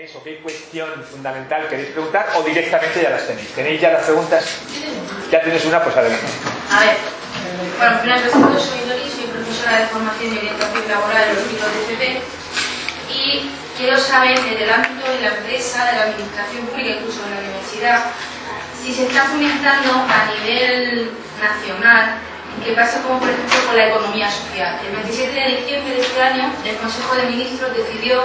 queréis o qué cuestión fundamental queréis preguntar o directamente ya las tenéis. ¿Tenéis ya las preguntas? ¿Ya tenéis una? Pues adelante. A ver, bueno, presento, soy Dori, soy profesora de formación y orientación laboral en los ciclos de FP y quiero saber desde el ámbito de la empresa, de la administración pública, incluso de la universidad, si se está fomentando a nivel nacional qué pasa como por ejemplo con la economía social. El 27 de diciembre de este año el Consejo de Ministros decidió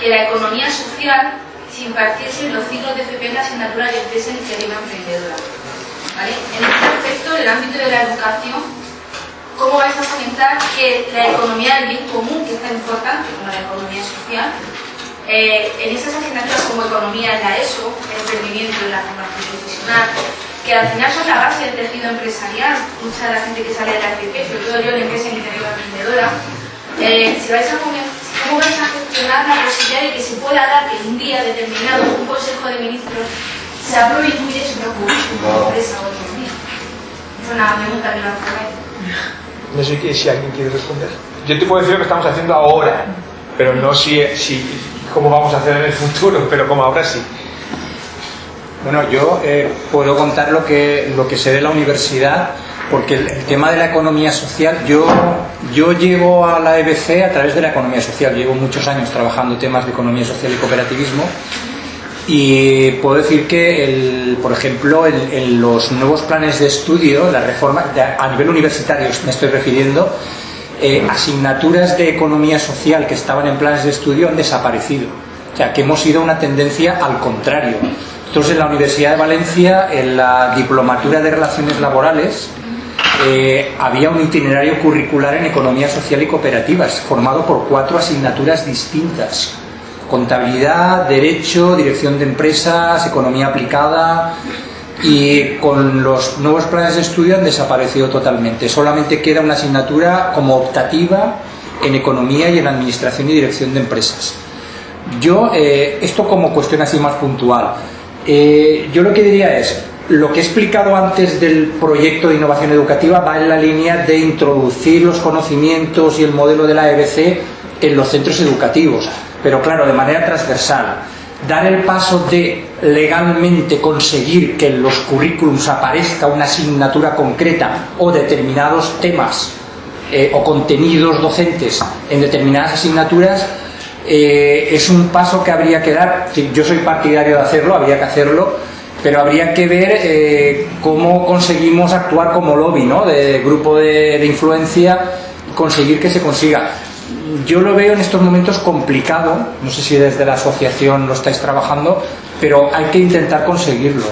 que la economía social se impartiese en los ciclos de FP en la asignatura de empresa iniciativa emprendedora. ¿Vale? En este aspecto, en el ámbito de la educación, ¿cómo vais a fomentar que la economía del bien común, que es tan importante como la economía social, eh, en esas asignaturas como economía en la ESO, el emprendimiento en la formación profesional, que al final son la base del tejido empresarial, mucha de la gente que sale de la FP, sobre todo yo la empresa iniciativa emprendedora, eh, si vais a ¿Cómo vais a gestionar la posibilidad de que se pueda dar que un día determinado un Consejo de Ministros se apruebe y su currículum de empresa o economía? Es una pregunta que la No sé si alguien quiere responder. Yo te puedo decir lo que estamos haciendo ahora, pero no si, si cómo vamos a hacer en el futuro, pero como ahora sí. Bueno, yo eh, puedo contar lo que, lo que sé de la universidad porque el, tema de la economía social, yo, yo llego a la EBC a través de la economía social, llevo muchos años trabajando temas de economía social y cooperativismo y puedo decir que, el, por ejemplo, en, los nuevos planes de estudio, la reforma, a nivel universitario me estoy refiriendo, eh, asignaturas de economía social que estaban en planes de estudio han desaparecido. O sea, que hemos ido a una tendencia al contrario. Nosotros en la Universidad de Valencia, en la diplomatura de relaciones laborales, eh, había un itinerario curricular en economía social y cooperativas, formado por cuatro asignaturas distintas. Contabilidad, Derecho, Dirección de Empresas, Economía Aplicada y con los nuevos planes de estudio han desaparecido totalmente. Solamente queda una asignatura como optativa en Economía y en Administración y Dirección de Empresas. Yo, eh, esto como cuestión así más puntual, eh, yo lo que diría es, lo que he explicado antes del proyecto de innovación educativa va en la línea de introducir los conocimientos y el modelo de la EBC en los centros educativos, pero claro, de manera transversal. Dar el paso de legalmente conseguir que en los currículums aparezca una asignatura concreta o determinados temas eh, o contenidos docentes en determinadas asignaturas eh, es un paso que habría que dar. Yo soy partidario de hacerlo, habría que hacerlo, pero habría que ver eh, cómo conseguimos actuar como lobby, ¿no? De grupo de, influencia conseguir que se consiga. Yo lo veo en estos momentos complicado, no sé si desde la asociación lo estáis trabajando, pero hay que intentar conseguirlo.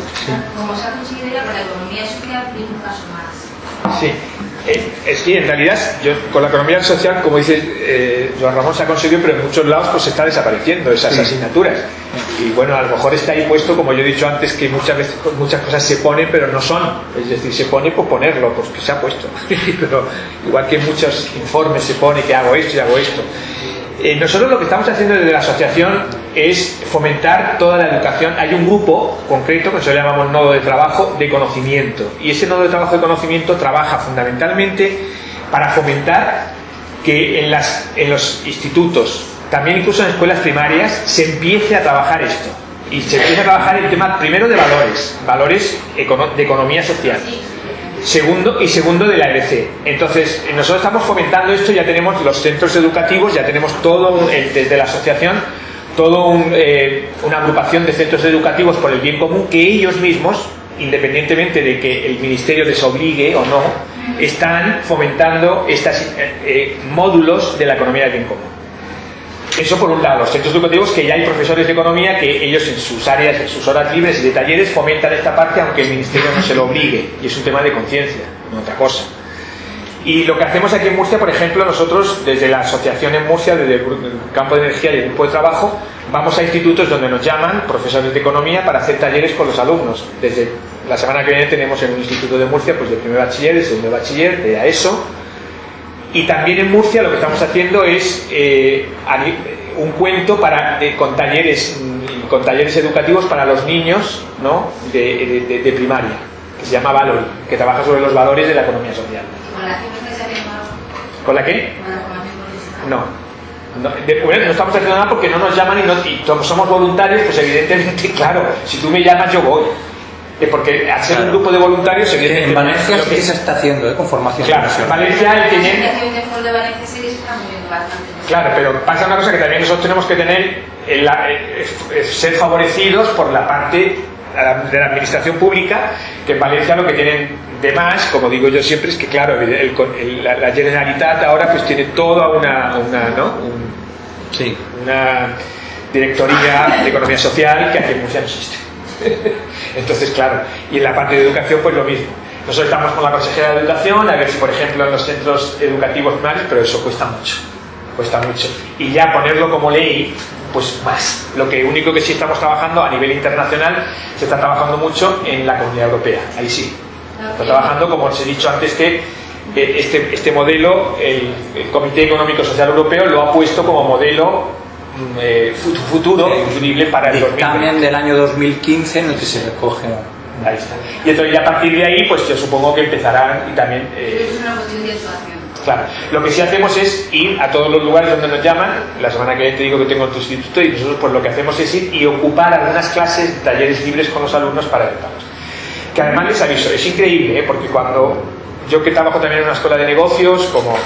Como se ha conseguido ya con la economía social, un paso más. Sí. Es que en realidad yo, con la economía social, como dice eh, Joan Ramón, se ha conseguido, pero en muchos lados pues está desapareciendo esas asignaturas. Y bueno, a lo mejor está ahí puesto, como yo he dicho antes, que muchas veces muchas cosas se ponen, pero no son. Es decir, se pone por ponerlo, pues que se ha puesto. pero igual que en muchos informes se pone que hago esto y hago esto. Eh, nosotros lo que estamos haciendo desde la asociación es fomentar toda la educación. Hay un grupo concreto que nosotros llamamos nodo de trabajo de conocimiento. Y ese nodo de trabajo de conocimiento trabaja fundamentalmente para fomentar que en, las, en los institutos, también incluso en escuelas primarias, se empiece a trabajar esto. Y se empiece a trabajar el tema primero de valores, valores de economía social segundo y segundo de la EBC. Entonces, nosotros estamos fomentando esto, ya tenemos los centros educativos, ya tenemos todo, desde la asociación, toda eh, una agrupación de centros educativos por el bien común que ellos mismos, independientemente de que el ministerio les obligue o no, están fomentando estos eh, eh, módulos de la economía del bien común. Eso por un lado, los centros educativos que ya hay profesores de economía que ellos en sus áreas, en sus horas libres y de talleres fomentan esta parte aunque el ministerio no se lo obligue y es un tema de conciencia, no otra cosa. Y lo que hacemos aquí en Murcia, por ejemplo, nosotros desde la asociación en Murcia, desde el campo de energía y el grupo de trabajo, vamos a institutos donde nos llaman profesores de economía para hacer talleres con los alumnos. Desde la semana que viene tenemos en un instituto de Murcia, pues de primer bachiller, de segundo bachiller, de AESO, y también en Murcia lo que estamos haciendo es eh, un cuento para, con, talleres, mm, con talleres educativos para los niños ¿no? de, de, primaria, que se llama Valor, que trabaja sobre los valores de la economía social. ¿Con la ¿Con la qué? No. No, de- bueno, no estamos haciendo nada porque no nos llaman y, no, y somos voluntarios, pues evidentemente, claro, si tú me llamas yo voy. Eh, Porque al ser un Claro. grupo de voluntarios, evidentemente... En Valencia sí que- se está haciendo, ¿eh? con formación Claro, en. Valencia el que. Claro, pero pasa una cosa que también nosotros tenemos que tener, en la- eh, eh, ser favorecidos por la parte de la administración pública, que en Valencia lo que tienen de más, como digo yo siempre, es que claro, el- el- el- la, la Generalitat ahora pues tiene toda una, una, ¿no? Un- Sí. una directoría de economía social que aquí en Murcia no existe. Entonces, claro, y en la parte de educación pues lo mismo. Nosotros estamos con la consejera de educación a ver si, por ejemplo, en los centros educativos primarios, pero eso cuesta mucho, cuesta mucho. Y ya ponerlo como ley, pues más. Lo que único que sí estamos trabajando a nivel internacional, se está trabajando mucho en la Comunidad Europea, ahí sí. Está trabajando, como os he dicho antes, que este, este modelo, el, el Comité Económico Social Europeo lo ha puesto como modelo mm, eh, fut- futuro, futurible para el 2020. Dictamen del año 2015 en el que se recoge. Ahí está. Y entonces ya a partir de ahí, pues yo supongo que empezarán y también... eh, Es una cuestión de actuación. Claro, lo que sí hacemos es ir a todos los lugares donde nos llaman. La semana que viene te digo que tengo tu instituto y nosotros pues lo que hacemos es ir y ocupar algunas clases, talleres libres con los alumnos para educarlos. Además les aviso, es increíble, ¿eh? porque cuando yo que trabajo también en una escuela de negocios, como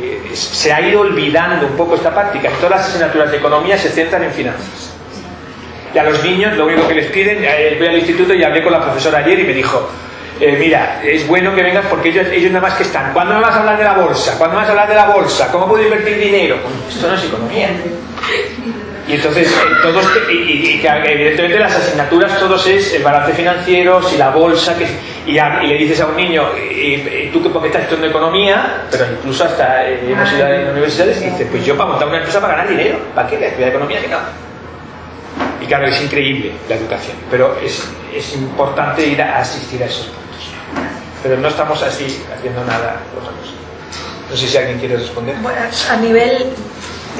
eh, se ha ido olvidando un poco esta práctica, todas las asignaturas de economía se centran en finanzas. Y a los niños lo único que les piden, eh, voy al instituto y hablé con la profesora ayer y me dijo, mira, es bueno que vengas porque ellos, ellos nada más que están, ¿cuándo me vas a hablar de la bolsa? ¿Cuándo me vas a hablar de la bolsa? ¿Cómo puedo invertir dinero? Esto no es economía. Y entonces, eh, todos, te- y, y- evidentemente las asignaturas, todos es el balance financiero, si la bolsa, que, y, a- le dices a un niño, y, y tú que porque estás estudiando economía, pero incluso hasta eh, hemos ido a universidades, y dice, pues yo para montar una empresa para ganar dinero, ¿para qué? Estudiar economía, que no. Y claro, es increíble la educación, pero es, es importante ir a asistir a esos puntos. Pero no estamos así haciendo nada otra cosa. No sé si alguien quiere responder. Bueno, a nivel,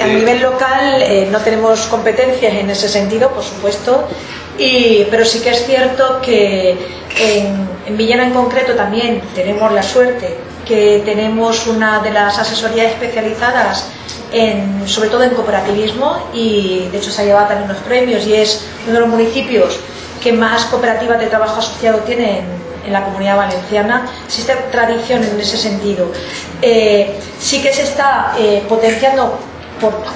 a nivel local eh, no tenemos competencias en ese sentido, por supuesto, y, pero sí que es cierto que en, en Villena en concreto también tenemos la suerte que tenemos una de las asesorías especializadas en, sobre todo en cooperativismo y de hecho se ha llevado también unos premios y es uno de los municipios que más cooperativas de trabajo asociado tiene en, en la comunidad valenciana. Existe tradición en ese sentido. Eh, sí que se está eh, potenciando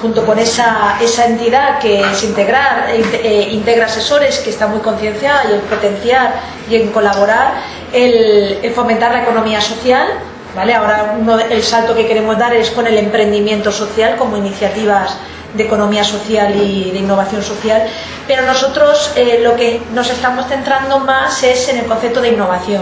junto con esa, esa entidad que es integrar, eh, inte- integra asesores, que está muy concienciada y el potenciar y en colaborar, el, fomentar la economía social. ¿vale? Ahora uno el salto que queremos dar es con el emprendimiento social como iniciativas de economía social y de innovación social, pero nosotros eh, lo que nos estamos centrando más es en el concepto de innovación,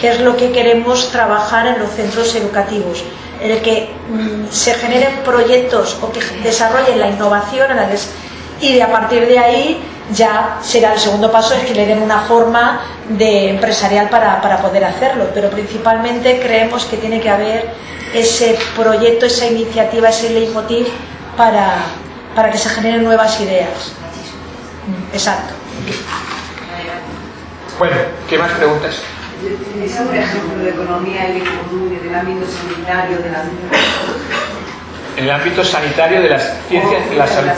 que es lo que queremos trabajar en los centros educativos, en el que mm, se generen proyectos o que desarrollen la innovación des- y de a partir de ahí ya será el segundo paso es que le den una forma de empresarial para, para poder hacerlo, pero principalmente creemos que tiene que haber ese proyecto, esa iniciativa, ese leitmotiv para, para que se generen nuevas ideas. Mm, Exacto. Bueno, ¿qué más preguntas? ¿Tenéis algún ejemplo de economía del ámbito sanitario, de la En el ámbito sanitario de las ciencias de la salud.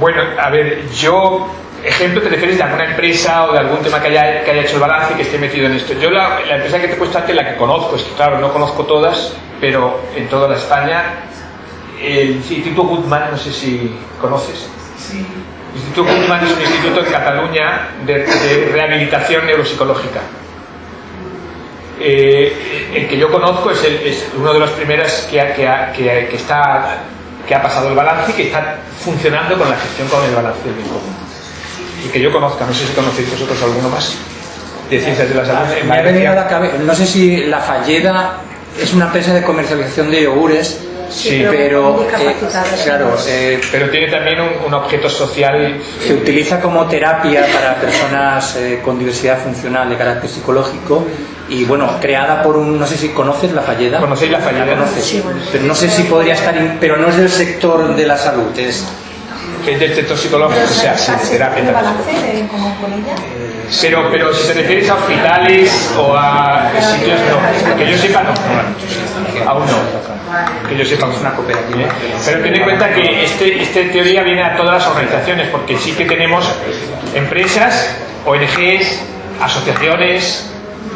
Bueno, a ver, yo, ejemplo, te refieres de alguna empresa o de algún tema que haya, que haya hecho el balance y que esté metido en esto. Yo la, la empresa que te he puesto antes, la que conozco, es que claro, no conozco todas, pero en toda la España, el Instituto Goodman, no sé si conoces. El Instituto Goodman es un instituto en Cataluña de, de rehabilitación neuropsicológica. Eh, el que yo conozco es, el- es uno de los primeros que, ha- que, ha- que- que está, que ha pasado el balance y que está funcionando con la gestión con el balance del bien común. Y que yo conozca, no sé si conocéis vosotros alguno más de ciencias de la salud. en Me ha venido a la cabeza, no sé si la Falleda es una empresa de comercialización de yogures, Sí, pero eh, claro, eh, Pero tiene también un, un objeto social. se utiliza como terapia para personas eh, con diversidad funcional de carácter psicológico y bueno, creada por un, no sé si conoces la Falleda. ¿Conocéis la Falleda? conoces? Sí, bueno. Pero no sé si podría estar, in- pero no es del sector de la salud, es es del sector psicológico, o sea, sí, terapia. ¿Tiene también. balance de- como con ella? Pero, pero si te refieres a hospitales o a sitios, no. Que yo sepa, no. no, Aún no. Que yo sepa. Es una cooperativa. Pero ten en cuenta que este, esta teoría viene a todas las organizaciones, porque sí que tenemos empresas, ONGs, asociaciones,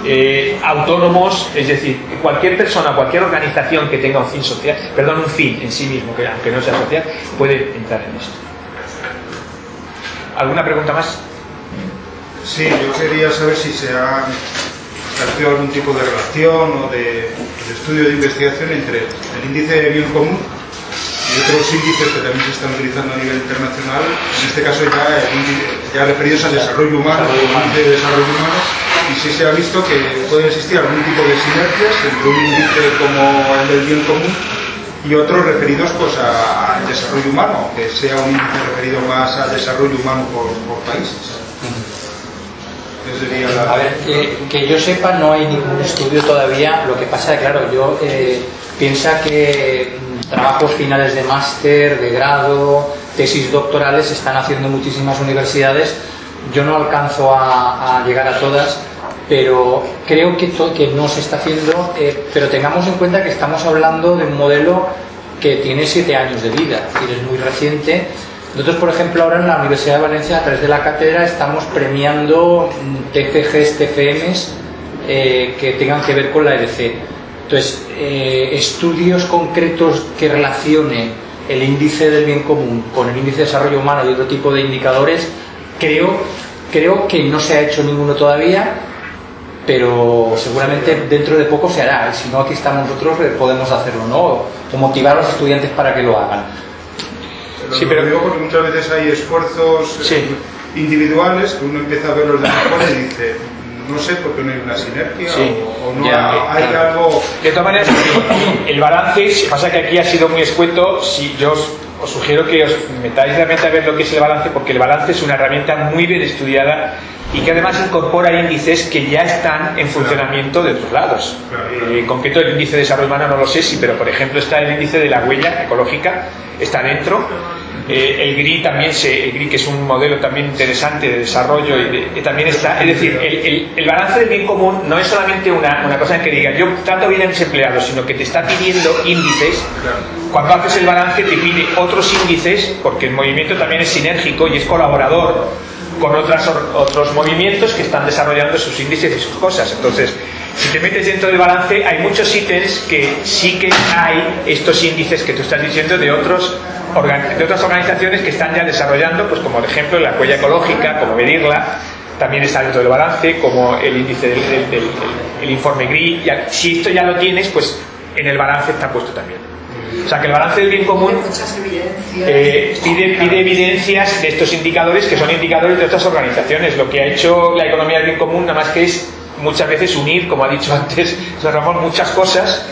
eh, autónomos, es decir, cualquier persona, cualquier organización que tenga un fin social, perdón, un fin en sí mismo, que aunque no sea social, puede entrar en esto. ¿Alguna pregunta más? Sí, yo quería saber si se ha establecido algún tipo de relación o de, de estudio de investigación entre el índice de bien común y otros índices que también se están utilizando a nivel internacional, en este caso ya, ya referidos al desarrollo humano, índice de desarrollo humano, y si se ha visto que puede existir algún tipo de sinergias entre un índice como el del bien común y otros referidos pues al desarrollo humano, que sea un índice referido más al desarrollo humano por, por países. A ver, que, yo sepa no hay ningún estudio todavía, lo que pasa claro, yo eh, piensa que mm, trabajos finales de máster, de grado, tesis doctorales están haciendo en muchísimas universidades, yo no alcanzo a, llegar a todas, pero creo que no se está haciendo, eh, pero tengamos en cuenta que estamos hablando de un modelo que tiene siete años de vida, es decir, es muy reciente. Nosotros, por ejemplo, ahora en la Universidad de Valencia, a través de la cátedra, estamos premiando mm, TFGs, TFMs eh, que tengan que ver con la EDC. Entonces, eh, estudios concretos que relacionen el índice del bien común con el índice de desarrollo humano y otro tipo de indicadores, creo, creo que no se ha hecho ninguno todavía, pero seguramente dentro de poco se hará. Si no, aquí estamos nosotros, eh, podemos hacerlo, ¿no? O motivar a los estudiantes para que lo hagan. Pero Sí, lo pero- digo porque muchas veces hay esfuerzos eh, Sí. individuales que uno empieza a ver los de mejor y dice, no sé por qué no hay una sinergia Sí. o, o no Ya, hay claro. algo... De todas maneras, el balance, si pasa que aquí ha sido muy escueto, si yo os, os sugiero que os metáis realmente a ver lo que es el balance, porque el balance es una herramienta muy bien estudiada y que además incorpora índices que ya están en funcionamiento de otros lados. Eh, en concreto el índice de desarrollo humano no lo sé, sí, pero por ejemplo está el índice de la huella ecológica, está dentro. Eh, el GRI también, se, el GRI que es un modelo también interesante de desarrollo y de- que también está, es decir, el, balance del bien común no es solamente una, una cosa en que diga yo trato bien a mis empleados, sino que te está pidiendo índices. Cuando haces el balance te pide otros índices, porque el movimiento también es sinérgico y es colaborador con otras, otros movimientos que están desarrollando sus índices y sus cosas. Entonces, si te metes dentro del balance, hay muchos ítems que sí que hay estos índices que tú estás diciendo de otros de otras organizaciones que están ya desarrollando, pues como por ejemplo la huella ecológica, como medirla, también está dentro del balance, como el índice del, del- del- el informe GRI. Ya- si esto ya lo tienes, pues en el balance está puesto también. O sea que el balance del bien común eh, pide, pide evidencias de estos indicadores que son indicadores de otras organizaciones. Lo que ha hecho la economía del bien común nada más que es muchas veces unir, como ha dicho antes Ramón, muchas cosas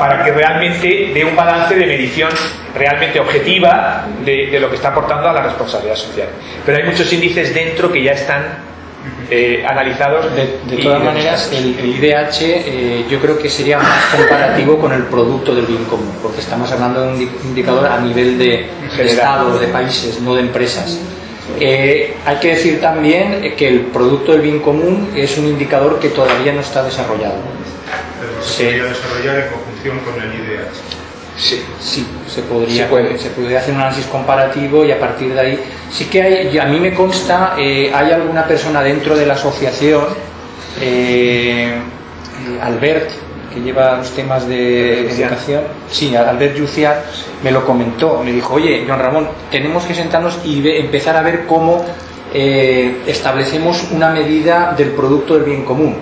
para que realmente dé un balance de medición realmente objetiva de, de lo que está aportando a la responsabilidad social. Pero hay muchos índices dentro que ya están eh, analizados. De, de todas maneras, el, el IDH eh, yo creo que sería más comparativo con el producto del bien común, porque estamos hablando de un indi- indicador a nivel de, de estados, de países, no de empresas. Eh, hay que decir también que el producto del bien común es un indicador que todavía no está desarrollado. pero Sí. se desarrollar en con el IDH. Sí. Sí, se podría, Se puede. se podría hacer un análisis comparativo y a partir de ahí sí que hay, y a mí me consta, eh, hay alguna persona dentro de la asociación, eh, Albert, que lleva los temas de educación, sí, Albert Yuciar, me lo comentó, me dijo, oye, Juan Ramón, tenemos que sentarnos y ve- empezar a ver cómo eh, establecemos una medida del producto del bien común.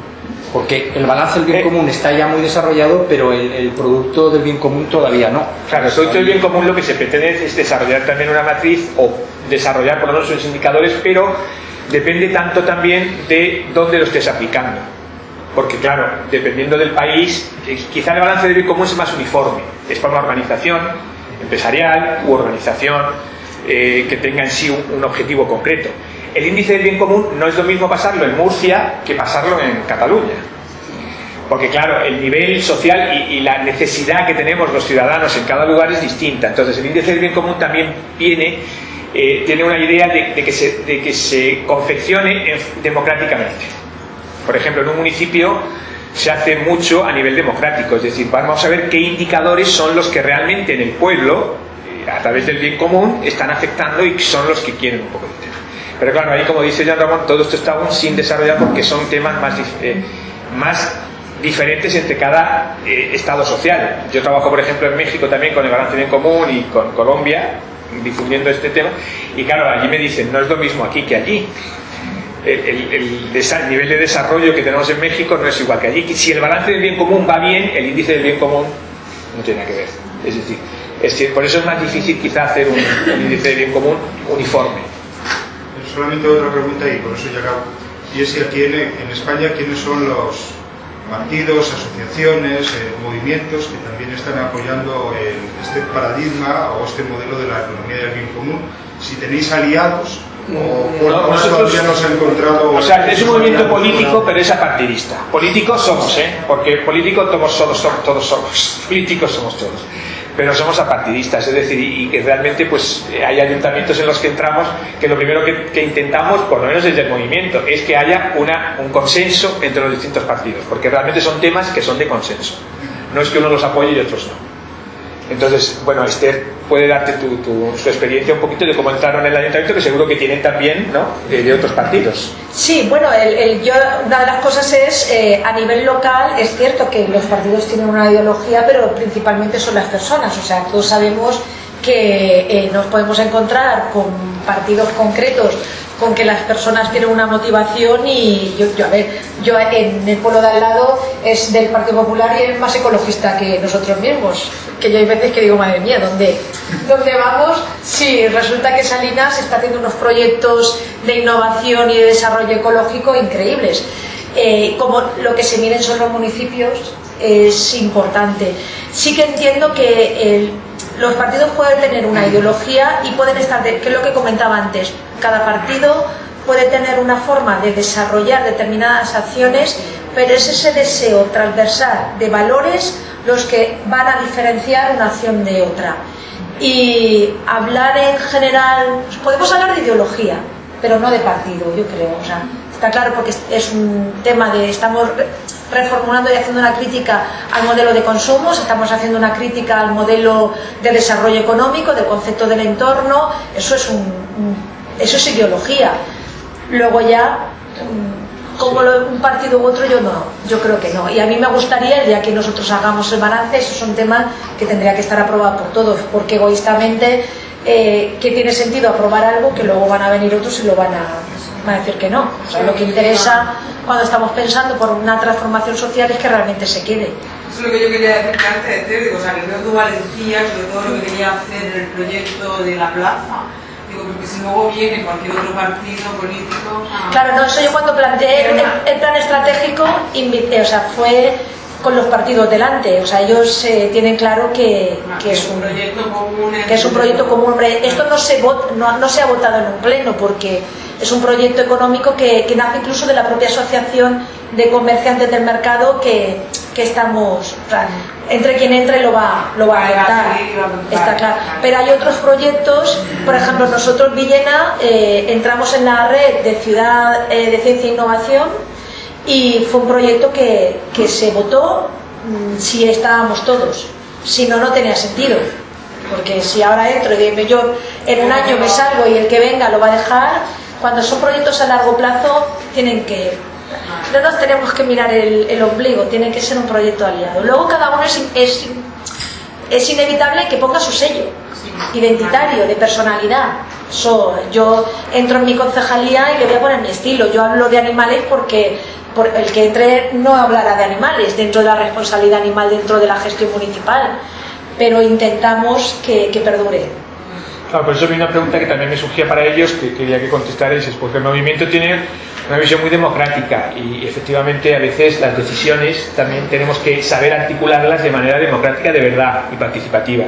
Porque el balance del bien Eh. común está ya muy desarrollado, pero el, el producto del bien común todavía no. Claro, el del bien común lo que se pretende es desarrollar también una matriz o desarrollar por lo menos unos indicadores, pero depende tanto también de dónde lo estés aplicando. Porque claro, dependiendo del país, eh, quizá el balance del bien común es más uniforme. Es para una organización empresarial u organización eh, que tenga en sí un, un objetivo concreto. El índice del bien común no es lo mismo pasarlo en Murcia que pasarlo en Cataluña. Porque claro, el nivel social y, la necesidad que tenemos los ciudadanos en cada lugar es distinta. Entonces el índice del bien común también viene, eh, tiene una idea de, que se, de que se confeccione en- democráticamente. Por ejemplo, en un municipio se hace mucho a nivel democrático, es decir, vamos a ver qué indicadores son los que realmente en el pueblo, eh, a través del bien común, están afectando y son los que quieren un poco de tema. Pero claro, ahí como dice Jean Ramón, todo esto está aún sin desarrollar porque son temas más, eh, diferentes entre cada eh, estado social. Yo trabajo, por ejemplo, en México también con el balance bien común y con Colombia, difundiendo este tema, y claro, allí me dicen, no es lo mismo aquí que allí. El, el, nivel de desarrollo que tenemos en México no es igual que allí. Si el balance del bien común va bien, el índice del bien común no tiene nada que ver. Es decir, es por eso es más difícil quizá hacer un, índice de bien común uniforme. Solamente otra pregunta y por eso ya acabo. Y es si aquí en, en España, ¿quiénes son los, partidos, asociaciones, eh, movimientos que también están apoyando este paradigma o este modelo de la economía del bien común. Si tenéis aliados o por no, todavía no se ha encontrado... O sea, es un movimiento político, pero es apartidista. Políticos somos, ¿eh? Porque políticos todos somos, todos somos. Políticos somos todos pero somos apartidistas, es decir, y, que realmente pues hay ayuntamientos en los que entramos que lo primero que, intentamos, por lo menos desde el movimiento, es que haya una, un consenso entre los distintos partidos, porque realmente son temas que son de consenso, no es que uno los apoye y otros no. Entonces, bueno, Esther puede darte tu, su experiencia un poquito de cómo entraron en el ayuntamiento, que seguro que tienen también ¿no? de, otros partidos. Sí, bueno, el, yo, una de las cosas es, eh, a nivel local, es cierto que los partidos tienen una ideología, pero principalmente son las personas. O sea, todos sabemos que eh, nos podemos encontrar con partidos concretos con que las personas tienen una motivación y yo, yo, a ver, yo en el pueblo de al lado es del Partido Popular y es más ecologista que nosotros mismos que yo hay veces que digo, madre mía, ¿dónde, ¿dónde vamos? Sí, resulta que Salinas está haciendo unos proyectos de innovación y de desarrollo ecológico increíbles. Eh, como lo que se miren son los municipios es importante. Sí que entiendo que los partidos pueden tener una ideología y pueden estar, que es lo que comentaba antes, cada partido puede tener una forma de desarrollar determinadas acciones, pero es ese deseo transversal de valores los que van a diferenciar una acción de otra. Y hablar en general, podemos hablar de ideología, pero no de partido, yo creo. O sea, está claro porque es un tema de, estamos reformulando y haciendo una crítica al modelo de consumos, estamos haciendo una crítica al modelo de desarrollo económico, del concepto del entorno, eso es, un, eso es ideología. Luego ya como un partido u otro yo no, yo creo que no. Y a mí me gustaría, el día que nosotros hagamos el balance, esos son temas que tendría que estar aprobado por todos, porque egoístamente, eh, ¿qué tiene sentido aprobar algo que luego van a venir otros y lo van a, decir que no? O sea, lo que interesa cuando estamos pensando por una transformación social es que realmente se quede. Eso es lo que yo quería decir antes, digo, o sea, que creo que Valencia, sobre todo lo que quería hacer en el proyecto de la plaza, porque si luego viene cualquier otro partido político... Claro, no, eso yo cuando planteé el, plan estratégico, invité, o sea, fue con los partidos delante, o sea, ellos eh, tienen claro que, ah, que, es un proyecto común. Que es un proyecto común. Esto no se, no, no se ha votado en un pleno porque es un proyecto económico que, que nace incluso de la propia asociación de comerciantes del mercado que, que estamos, entre quien entre lo va, lo va a aceptar, está claro. Pero hay otros proyectos, por ejemplo, nosotros Villena eh, entramos en la red de Ciudad eh, de Ciencia e Innovación y fue un proyecto que, que se votó mm, si estábamos todos, si no, no tenía sentido. Porque si ahora entro y yo en un año me salgo y el que venga lo va a dejar, cuando son proyectos a largo plazo tienen que no tenemos que mirar el, ombligo, tiene que ser un proyecto aliado. Luego cada uno es, es, inevitable que ponga su sello identitario, de personalidad. yo entro en mi concejalía y le voy a poner mi estilo. Yo hablo de animales porque el que entre no hablará de animales dentro de la responsabilidad animal, dentro de la gestión municipal, pero intentamos que perdure. Claro, por eso vi una pregunta que también me surgía para ellos, que quería que contestarais, es porque el movimiento tiene una visión muy democrática y efectivamente a veces las decisiones también tenemos que saber articularlas de manera democrática de verdad y participativa.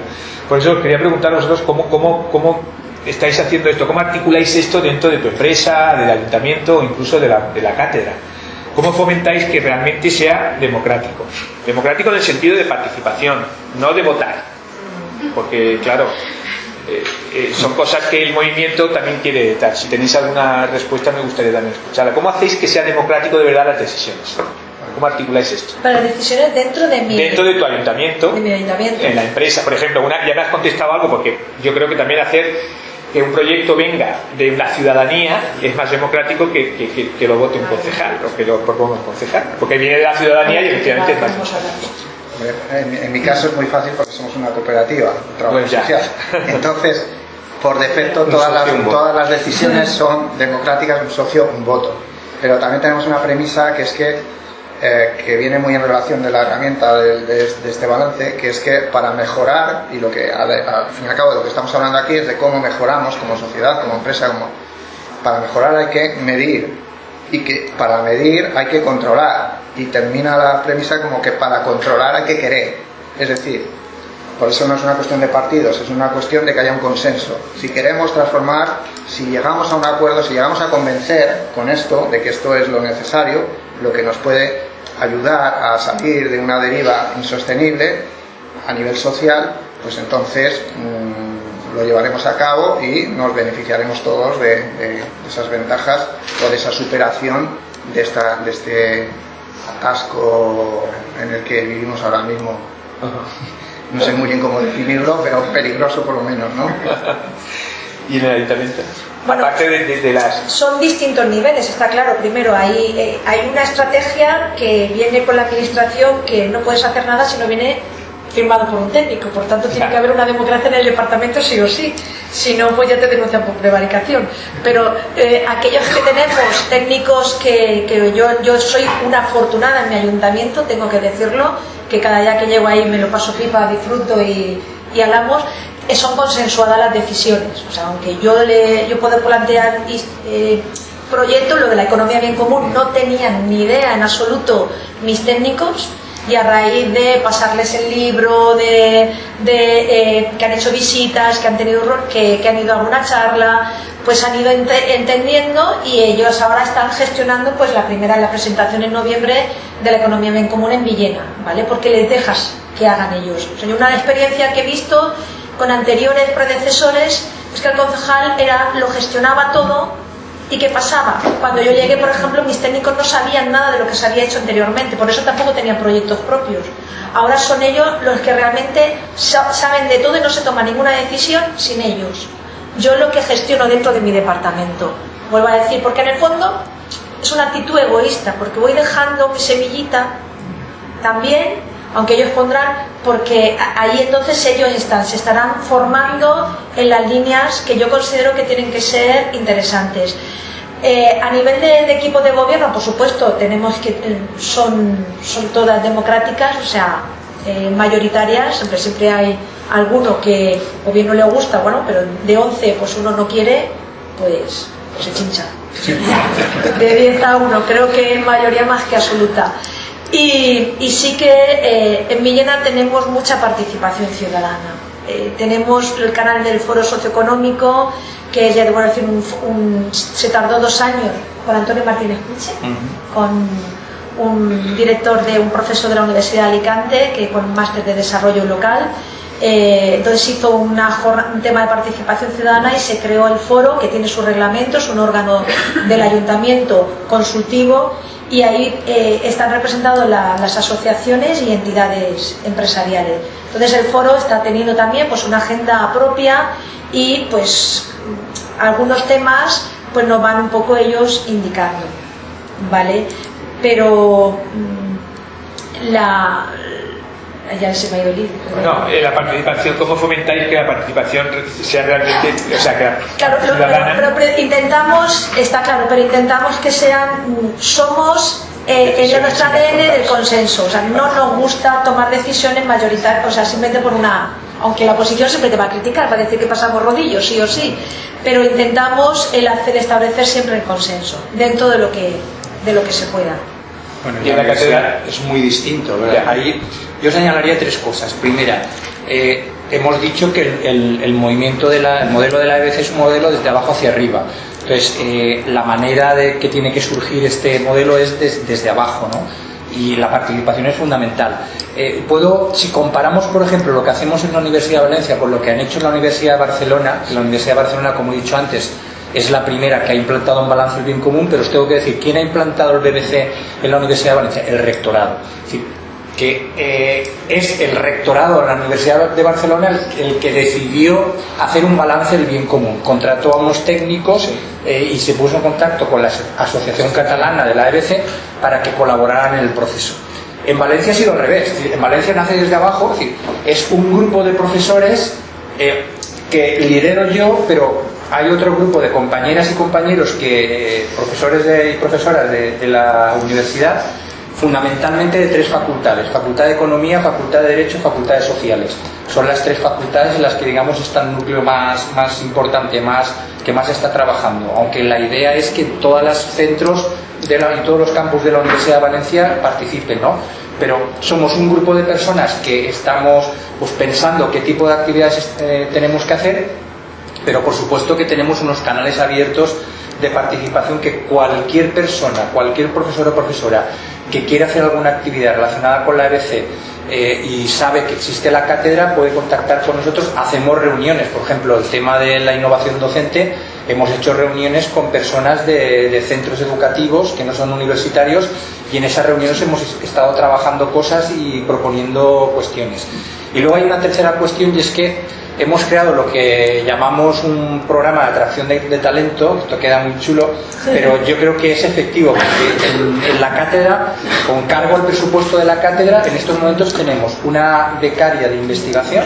Por eso quería preguntar a vosotros cómo, cómo, cómo estáis haciendo esto, cómo articuláis esto dentro de tu empresa, del ayuntamiento o incluso de la, de la cátedra. ¿Cómo fomentáis que realmente sea democrático? Democrático en el sentido de participación, no de votar. Porque, claro, eh, eh, son cosas que el movimiento también quiere dar. Si tenéis alguna respuesta me gustaría también escucharla. ¿Cómo hacéis que sea democrático de verdad las decisiones? ¿Cómo articuláis esto? Para decisiones dentro de mi, Dentro de tu ayuntamiento, de mi ayuntamiento. en la empresa, por ejemplo, una, ya me has contestado algo porque yo creo que también hacer que un proyecto venga de la ciudadanía es más democrático que, que- que- que lo vote un concejal o que lo proponga un concejal, porque viene de la ciudadanía y efectivamente es más En, en mi caso es muy fácil porque somos una cooperativa, un trabajo Pues social. Entonces, por defecto, todas las, todas las decisiones son democráticas, un socio, un voto. Pero también tenemos una premisa que es que, eh, que viene muy en relación de la herramienta de, de- de este balance, que es que para mejorar, y lo que al, al fin y al cabo de lo que estamos hablando aquí es de cómo mejoramos como sociedad, como empresa, como para mejorar hay que medir y que para medir hay que controlar. Y termina la premisa como que para controlar hay que querer. Es decir por eso no es una cuestión de partidos es una cuestión de que haya un consenso. Si queremos transformar si llegamos a un acuerdo si llegamos a convencer con esto de que esto es lo necesario lo que nos puede ayudar a salir de una deriva insostenible a nivel social pues entonces mm, lo llevaremos a cabo y nos beneficiaremos todos de, esas ventajas o de esa superación de, esta, de este atasco en el que vivimos ahora mismo. No sé muy bien cómo definirlo, pero peligroso por lo menos, ¿no? y en el ayuntamiento. Bueno. Aparte de, de- de las Son distintos niveles, está claro. Primero, hay, eh, hay una estrategia que viene con la administración que no puedes hacer nada si no viene firmado por un técnico. Por tanto, tiene que haber una democracia en el departamento sí o sí. Si no, pues ya te denuncian por prevaricación. Pero eh, aquellos que tenemos técnicos que, que yo, yo soy una afortunada en mi ayuntamiento, tengo que decirlo, que cada día que llego ahí me lo paso pipa, disfruto y, y hablamos, eh, son consensuadas las decisiones. O sea, aunque yo, le, yo puedo plantear eh, proyectos, lo de la economía bien común, no tenían ni idea en absoluto mis técnicos y a raíz de pasarles el libro, de, de, eh, que han hecho visitas, que han tenido que, que han ido a alguna charla, pues han ido ente- entendiendo y ellos ahora están gestionando pues la primera la presentación en noviembre de la economía bien común en Villena, ¿vale? Porque les dejas que hagan ellos. O una experiencia que he visto con anteriores predecesores es que el concejal era lo gestionaba todo ¿Y qué pasaba? Cuando yo llegué, por ejemplo, mis técnicos no sabían nada de lo que se había hecho anteriormente, por eso tampoco tenían proyectos propios. Ahora son ellos los que realmente sa- saben de todo y no se toma ninguna decisión sin ellos. Yo lo que gestiono dentro de mi departamento, vuelvo a decir, porque en el fondo es una actitud egoísta, porque voy dejando mi semillita también, aunque ellos pondrán, porque ahí entonces ellos están, se estarán formando en las líneas que yo considero que tienen que ser interesantes. Eh, a nivel de, de equipo de gobierno, por supuesto, tenemos que eh, son, son todas democráticas, o sea, eh, mayoritarias, siempre, siempre hay alguno que o bien no le gusta, bueno, pero de 11 pues uno no quiere, pues, pues se chincha. De 10 a 1, creo que es mayoría más que absoluta. Y, y sí que eh, en Villena tenemos mucha participación ciudadana. Eh, tenemos el canal del Foro Socioeconómico, que ya debo decir, un, un- se tardó dos años con Antonio Martínez Puche, con un director de un profesor de la Universidad de Alicante, que con un máster de desarrollo local. Eh, entonces hizo una un tema de participación ciudadana y se creó el foro, que tiene sus reglamentos, un órgano del ayuntamiento consultivo, y ahí eh, están representados la- las asociaciones y entidades empresariales. Entonces el foro está teniendo también pues, una agenda propia y pues algunos temas pues nos van un poco ellos indicando, ¿vale? Pero mm, la... se me ha ido No, eh, la participación, ¿cómo fomentáis que la participación sea realmente, o sea, que la Claro, ciudadana... pero, intentamos, está claro, pero intentamos que sean, mm, somos eh, en Decisiones nuestro ADN del consenso, o sea, no nos gusta tomar decisiones mayoritarias, o sea, simplemente por una, aunque la oposición siempre te va a criticar, va a decir que pasamos rodillos, sí o sí, pero intentamos el hacer establecer siempre el consenso, dentro de lo que, de lo que se pueda. Bueno, Y en la catedral. es muy distinto. ¿verdad? Ya. Ahí yo señalaría tres cosas. Primera, eh, hemos dicho que el, movimiento del modelo de la EBC es un modelo desde abajo hacia arriba. Entonces, eh, la manera de que tiene que surgir este modelo es des- desde abajo, ¿no? Y la participación es fundamental. Eh, puedo, si comparamos, por ejemplo, lo que hacemos en la Universidad de Valencia con lo que han hecho en la Universidad de Barcelona, que la Universidad de Barcelona, como he dicho antes, es la primera que ha implantado un balance del bien común, pero os tengo que decir, ¿quién ha implantado el BBC en la Universidad de Valencia? El rectorado. Que eh, es el rectorado de la Universidad de Barcelona el, el, que decidió hacer un balance del bien común. Contrató a unos técnicos eh, y se puso en contacto con la Asociación Catalana de la EBC para que colaboraran en el proceso. En Valencia ha sido al revés. En Valencia nace desde abajo, es, decir, es un grupo de profesores eh, que lidero yo, pero hay otro grupo de compañeras y compañeros que profesores de, y profesoras de, de la universidad fundamentalmente de tres facultades, Facultad de Economía, Facultad de Derecho y Facultades Sociales. Son las tres facultades en las que, digamos, está el núcleo más, más importante, más, que más está trabajando. Aunque la idea es que todos los centros de la, y todos los campus de la Universidad de Valencia participen, ¿no? Pero somos un grupo de personas que estamos pues, pensando qué tipo de actividades eh, tenemos que hacer, pero por supuesto que tenemos unos canales abiertos de participación que cualquier persona, cualquier profesor o profesora que quiere hacer alguna actividad relacionada con la EBC eh, y sabe que existe la cátedra puede contactar con nosotros. Hacemos reuniones, por ejemplo, el tema de la innovación docente, hemos hecho reuniones con personas de, de centros educativos que no son universitarios y en esas reuniones hemos estado trabajando cosas y proponiendo cuestiones. Y luego hay una tercera cuestión y es que hemos creado lo que llamamos un programa de atracción de, de, talento, esto queda muy chulo, pero yo creo que es efectivo, porque en, en, la cátedra, con cargo al presupuesto de la cátedra, en estos momentos tenemos una becaria de investigación,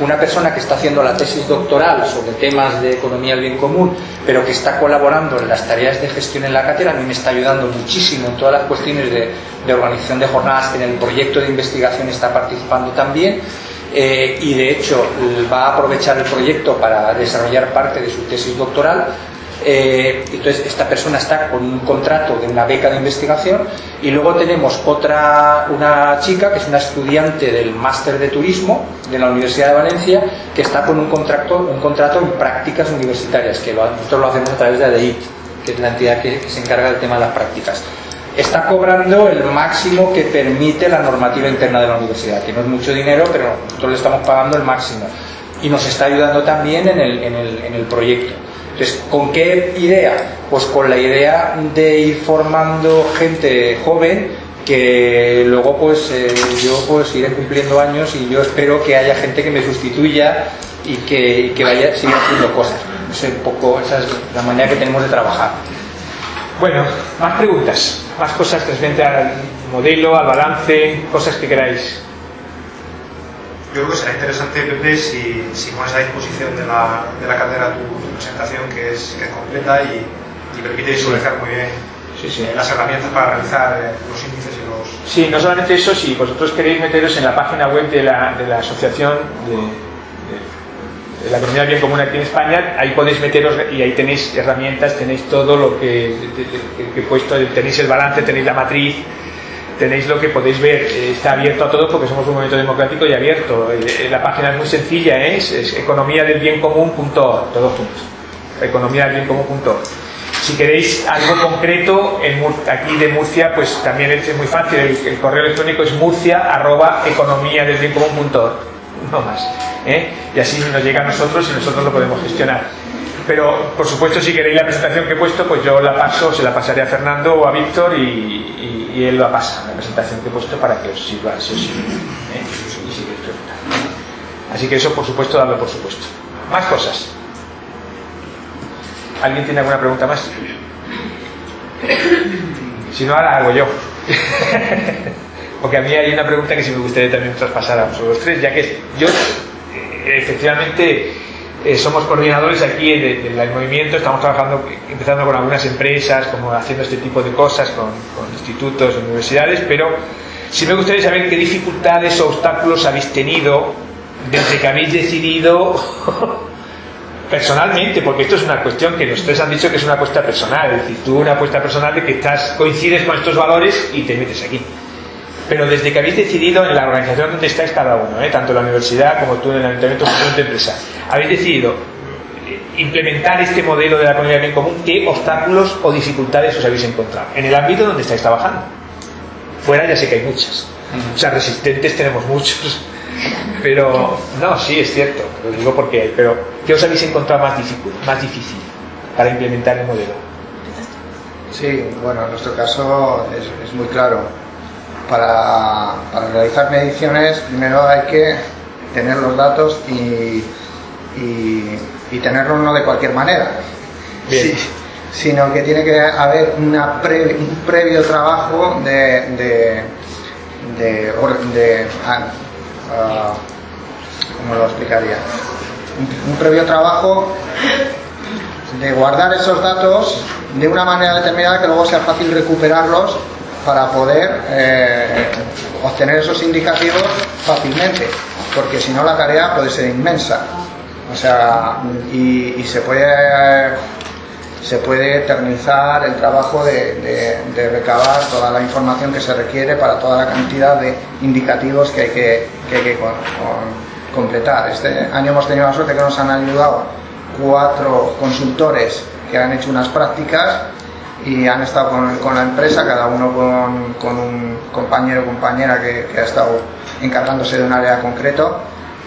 una persona que está haciendo la tesis doctoral sobre temas de economía del bien común, pero que está colaborando en las tareas de gestión en la cátedra, a mí me está ayudando muchísimo en todas las cuestiones de, de organización de jornadas, que en el proyecto de investigación está participando también, eh, y de hecho va a aprovechar el proyecto para desarrollar parte de su tesis doctoral. Eh, entonces esta persona está con un contrato de una beca de investigación y luego tenemos otra una chica que es una estudiante del máster de turismo de la Universidad de Valencia que está con un contrato un contrato en prácticas universitarias que lo, nosotros lo hacemos a través de ADEIT que es la entidad que, que se encarga del tema de las prácticas está cobrando el máximo que permite la normativa interna de la universidad, que no es mucho dinero, pero nosotros le estamos pagando el máximo. Y nos está ayudando también en el, en el, en el proyecto. Entonces, ¿con qué idea? Pues con la idea de ir formando gente joven que luego pues eh, yo pues iré cumpliendo años y yo espero que haya gente que me sustituya y que, y que vaya siga haciendo cosas. Es poco, esa es la manera que tenemos de trabajar. Bueno, más preguntas, más cosas referente al modelo, al balance, cosas que queráis. Yo creo que será interesante, Pepe, si, si pones a disposición de la, de la cátedra tu, tu presentación, que es, que es completa y, y permite visualizar muy bien sí, sí. Eh, las herramientas para realizar eh, los índices y los... Sí, no solamente eso, si vosotros queréis meteros en la página web de la, de la asociación de la economía del bien común aquí en España, ahí podéis meteros y ahí tenéis herramientas, tenéis todo lo que, he puesto, tenéis el balance, tenéis la matriz, tenéis lo que podéis ver, está abierto a todos porque somos un movimiento democrático y abierto. La página es muy sencilla, ¿eh? es, es economía del bien común.org, todos juntos. Economía del bien común.org. Si queréis algo concreto, en aquí de Murcia, pues también es muy fácil. El, el correo electrónico es murcia arroba economía del bien común.org. No más. ¿Eh? Y así nos llega a nosotros y nosotros lo podemos gestionar. Pero, por supuesto, si queréis la presentación que he puesto, pues yo la paso, se la pasaré a Fernando o a Víctor y, él la pasa, la presentación que he puesto para que os sirva, si os sirve. ¿eh? Y si queréis. Así que eso, por supuesto, darlo por supuesto. Más cosas. ¿Alguien tiene alguna pregunta más? Si no, ahora hago yo. Porque a mí hay una pregunta que sí me gustaría también traspasar a vosotros tres, ya que yo, efectivamente, eh, somos coordinadores aquí del de, movimiento, estamos trabajando, empezando con algunas empresas, como haciendo este tipo de cosas, con, con institutos, universidades, pero sí me gustaría saber qué dificultades o obstáculos habéis tenido desde que habéis decidido personalmente, porque esto es una cuestión que ustedes han dicho que es una apuesta personal, es decir, tú una apuesta personal de que estás, coincides con estos valores y te metes aquí. Pero desde que habéis decidido en la organización donde estáis cada uno, ¿eh? tanto la universidad como tú en el ayuntamiento como en tu empresa, habéis decidido implementar este modelo de la economía bien común, ¿qué obstáculos o dificultades os habéis encontrado? En el ámbito donde estáis trabajando. Fuera ya sé que hay muchas. O sea, resistentes tenemos muchos. Pero, no, sí, es cierto, lo digo porque, pero ¿qué os habéis encontrado más difícil? Para implementar el modelo. Sí, bueno, en nuestro caso es muy claro. Para, para realizar mediciones primero hay que tener los datos y, y, y tenerlos no de cualquier manera. Sí, sino que tiene que haber una pre- un previo trabajo de, de, de, de- ah, ¿cómo lo explicaría? Un, un previo trabajo de guardar esos datos de una manera determinada que luego sea fácil recuperarlos para poder eh, obtener esos indicativos fácilmente, porque si no la tarea puede ser inmensa. O sea, y, se puede se puede eternizar el trabajo de, recabar toda la información que se requiere para toda la cantidad de indicativos que hay que, completar. Este año hemos tenido la suerte que nos han ayudado cuatro consultores que han hecho unas prácticas y han estado con, con la empresa, cada uno con, con un compañero o compañera que, que ha estado encargándose de un área concreto,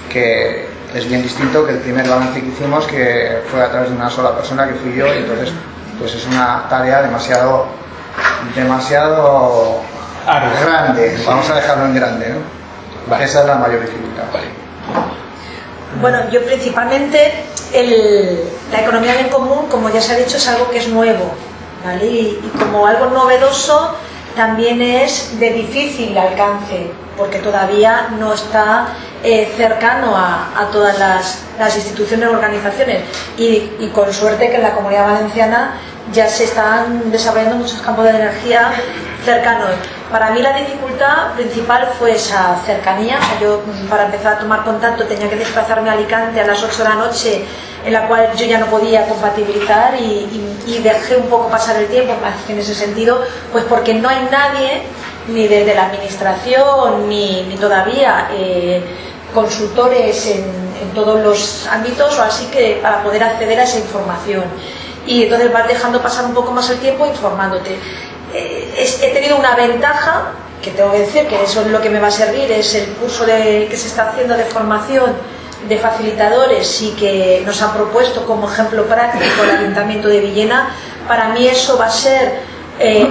que es bien distinto que el primer balance que hicimos, que fue a través de una sola persona, que fui yo, y entonces pues es una tarea demasiado, demasiado grande, vamos a dejarlo en grande, ¿no? Vale. Esa es la mayor dificultad. Bueno, yo principalmente el- la economía bien común, como ya se ha dicho, es algo que es nuevo, Y, como algo novedoso también es de difícil alcance, porque todavía no está eh, cercano a, todas las, las instituciones organizaciones. Y, con suerte que en la comunidad valenciana ya se están desarrollando muchos campos de energía cercanos. Para mí la dificultad principal fue esa cercanía. O sea, Yo para empezar a tomar contacto tenía que desplazarme a Alicante a las 8 de la noche, en la cual yo ya no podía compatibilizar y, y- y dejé un poco pasar el tiempo más que en ese sentido, pues porque no hay nadie, ni desde la administración, ni, ni todavía eh, consultores en, en todos los ámbitos o así que para poder acceder a esa información. Y entonces vas dejando pasar un poco más el tiempo informándote. Eh, es- he tenido una ventaja, que tengo que decir que eso es lo que me va a servir, es el curso de- que se está haciendo de formación de facilitadores y que nos han propuesto como ejemplo práctico el Ayuntamiento de Villena. Para mí eso va a ser eh,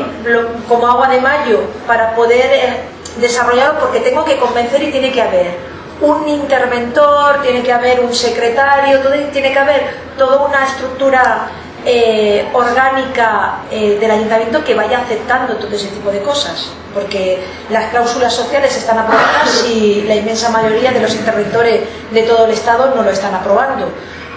como agua de mayo para poder eh, desarrollarlo porque tengo que convencer y tiene que haber un interventor, tiene que haber un secretario, todo- tiene que haber toda una estructura eh, orgánica eh, del ayuntamiento que vaya aceptando todo ese tipo de cosas, porque las cláusulas sociales están aprobadas y la inmensa mayoría de los interventores de todo el Estado no lo están aprobando.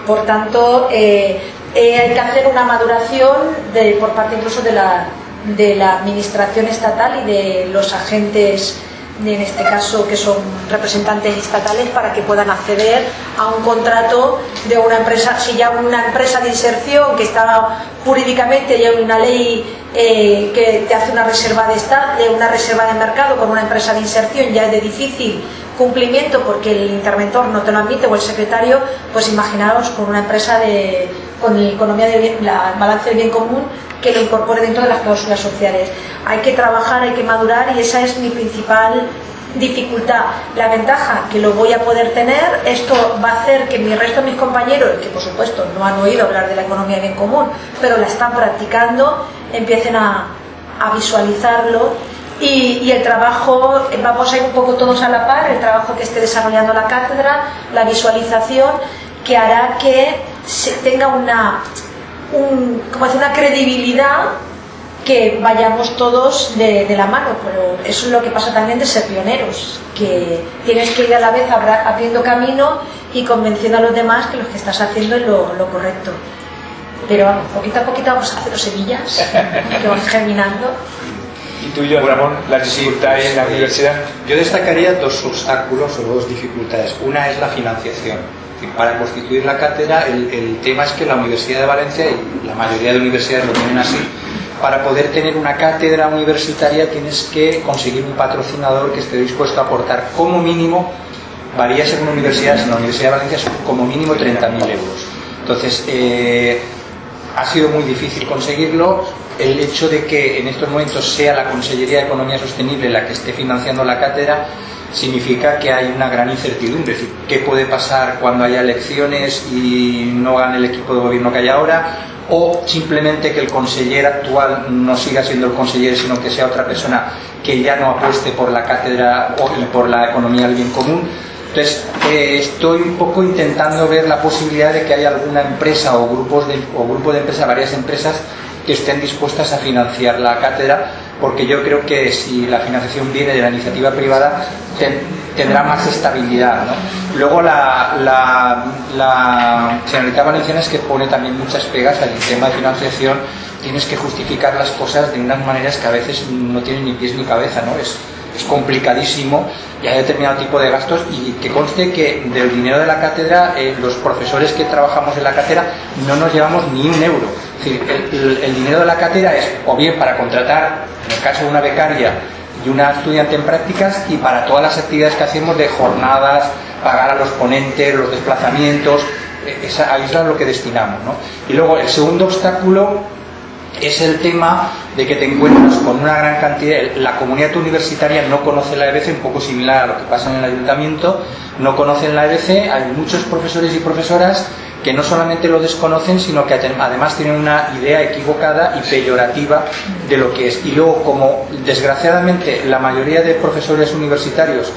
Por tanto, eh, eh, hay que hacer una maduración de- por parte incluso de la, de la administración estatal y de los agentes en este caso que son representantes estatales para que puedan acceder a un contrato de una empresa, si ya una empresa de inserción que está jurídicamente ya hay una ley eh, que te hace una reserva de esta- de una reserva de mercado con una empresa de inserción ya es de difícil cumplimiento porque el interventor no te lo admite o el secretario, pues imaginaros con una empresa de con la economía de bien- la balance del bien común que lo incorpore dentro de las cláusulas sociales. Hay que trabajar, hay que madurar y esa es mi principal dificultad. La ventaja que lo voy a poder tener, esto va a hacer que mi resto de mis compañeros, que por supuesto no han oído hablar de la economía bien común, pero la están practicando, empiecen a, a visualizarlo y, y el trabajo, vamos a ir un poco todos a la par, el trabajo que esté desarrollando la cátedra, la visualización, que hará que se tenga una, un, como decir, una credibilidad que vayamos todos de, de la mano, pero eso es lo que pasa también de ser pioneros, que tienes que ir a la vez abriendo camino y convenciendo a los demás que lo que estás haciendo es lo, lo correcto. Pero vamos, poquito a poquito vamos a hacer los semillas que van germinando. Y tú y yo, Ramón, las dificultades en la universidad. Yo destacaría dos obstáculos o dos dificultades. Una es la financiación. Es Para constituir la cátedra, el, tema es que la Universidad de Valencia, y la mayoría de universidades lo tienen así, para poder tener una cátedra universitaria tienes que conseguir un patrocinador que esté dispuesto a aportar como mínimo, varía según universidades, en la Universidad de Valencia son como mínimo 30.000 euros. Entonces, eh, ha sido muy difícil conseguirlo. El hecho de que en estos momentos sea la Consellería de Economía Sostenible la que esté financiando la cátedra significa que hay una gran incertidumbre. Es decir, ¿qué puede pasar cuando haya elecciones y no gane el equipo de gobierno que hay ahora? O simplemente que el consejero actual no siga siendo el consejero, sino que sea otra persona que ya no apueste por la cátedra o por la economía del bien común. Entonces, eh, estoy un poco intentando ver la posibilidad de que haya alguna empresa o, grupos de, o grupo de empresas, varias empresas, que estén dispuestas a financiar la cátedra porque yo creo que si la financiación viene de la iniciativa privada tendrá más estabilidad. Luego la, la, la Generalitat Valenciana es que pone también muchas pegas al tema de financiación, tienes que justificar las cosas de unas maneras que a veces no tienen ni pies ni cabeza, ¿no? Es, es complicadísimo y hay determinado tipo de gastos y que conste que del dinero de la cátedra eh, los profesores que trabajamos en la cátedra no nos llevamos ni un euro. Es decir, el dinero de la cátedra es o bien para contratar en el caso de una becaria y una estudiante en prácticas y para todas las actividades que hacemos de jornadas, pagar a los ponentes, los desplazamientos, eh, esa, ahí es lo que destinamos. ¿no? Y luego el segundo obstáculo es el tema de que te encuentras con una gran cantidad, la comunidad universitaria no conoce la EBC, un poco similar a lo que pasa en el ayuntamiento, no conocen la EBC, hay muchos profesores y profesoras que no solamente lo desconocen, sino que además tienen una idea equivocada y peyorativa de lo que es. Y luego, como desgraciadamente la mayoría de profesores universitarios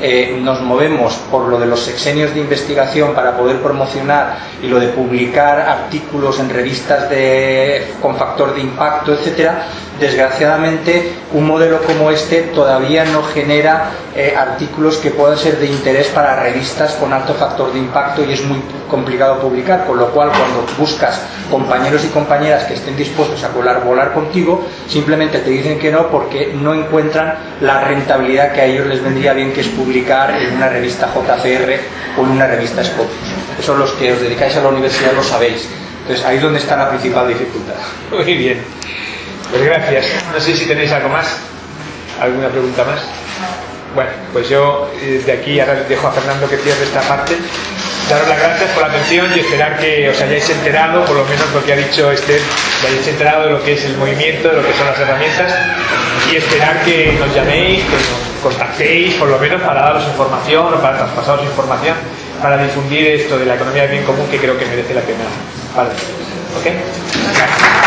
eh, nos movemos por lo de los sexenios de investigación para poder promocionar y lo de publicar artículos en revistas de, con factor de impacto, etcétera, desgraciadamente un modelo como este todavía no genera eh, artículos que puedan ser de interés para revistas con alto factor de impacto y es muy complicado publicar, con lo cual cuando buscas compañeros y compañeras que estén dispuestos a colaborar contigo, simplemente te dicen que no porque no encuentran la rentabilidad que a ellos les vendría bien que es publicar en una revista JCR o en una revista Scopus. Eso los que os dedicáis a la universidad lo sabéis. Entonces ahí es donde está la principal dificultad. Muy bien. Pues gracias. No sé si tenéis algo más. ¿Alguna pregunta más? Bueno, pues yo eh, de aquí ahora les dejo a Fernando que cierre esta parte. Daros las gracias por la atención y esperar que os hayáis enterado, por lo menos lo que ha dicho Esther, que hayáis enterado de lo que es el movimiento, de lo que son las herramientas y esperar que nos llaméis, que nos contactéis, por lo menos para daros información o para traspasaros información, para difundir esto de la economía del bien común que creo que merece la pena. Vale. ¿Ok? Gracias.